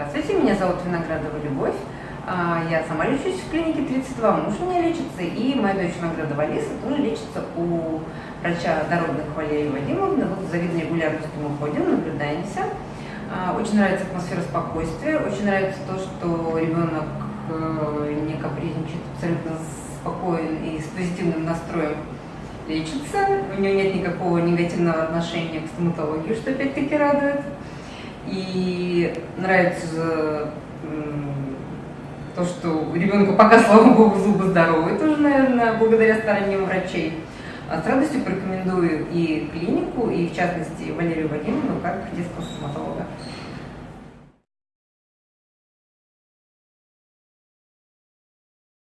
Здравствуйте, меня зовут Виноградова Любовь. А, я сама лечусь в клинике 32, муж у меня лечится, и моя дочь Виноградова Алиса тоже лечится у врача Дородных Валерии Вадимовны. Вот с завидной регулярностью мы ходим, наблюдаемся. А, очень нравится атмосфера спокойствия, очень нравится то, что ребенок э, не капризничает, абсолютно спокоен и с позитивным настроем лечится. У него нет никакого негативного отношения к стоматологии, что опять-таки радует. И нравится то, что у ребенка пока, слава богу, зубы здоровые, тоже, наверное, благодаря стараниям врачей. А с радостью порекомендую и клинику, и в частности Валерию Вадимовну как детского стоматолога.